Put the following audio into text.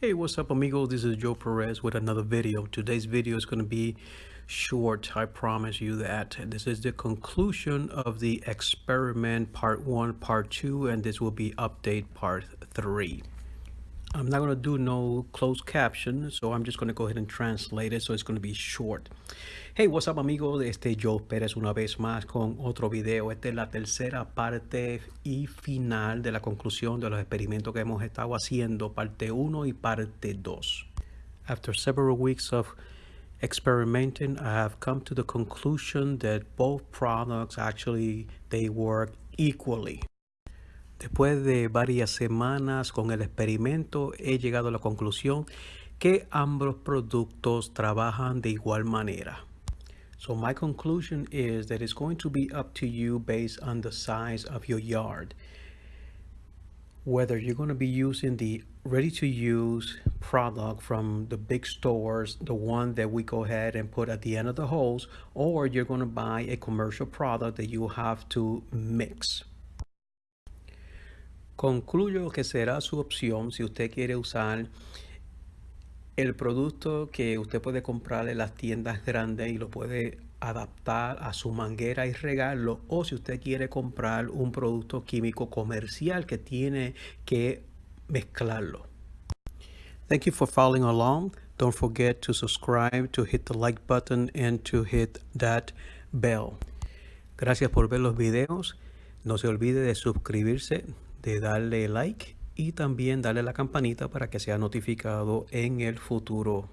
Hey, what's up amigo? This is Joe Perez with another video. Today's video is going to be short. I promise you that. This is the conclusion of the experiment part one, part two, and this will be update part three. I'm not going to do no closed caption, so I'm just going to go ahead and translate it, so it's going to be short. Hey, what's up amigos, este Joe Pérez una vez más con otro video. Esta es la tercera parte y final de la conclusión de los experimentos que hemos estado haciendo, parte 1 y parte 2. After several weeks of experimenting, I have come to the conclusion that both products actually they work equally. Después de varias semanas con el experimento, he llegado a la conclusión que ambos productos trabajan de igual manera. So my conclusion is that it's going to be up to you based on the size of your yard. Whether you're going to be using the ready to use product from the big stores, the one that we go ahead and put at the end of the hose, or you're going to buy a commercial product that you have to mix. Concluyo que será su opción si usted quiere usar el producto que usted puede comprar en las tiendas grandes y lo puede adaptar a su manguera y regarlo o si usted quiere comprar un producto químico comercial que tiene que mezclarlo. Thank you for following along. Don't forget to subscribe, to hit the like button and to hit that bell. Gracias por ver los videos. No se olvide de suscribirse, de darle like y también darle la campanita para que sea notificado en el futuro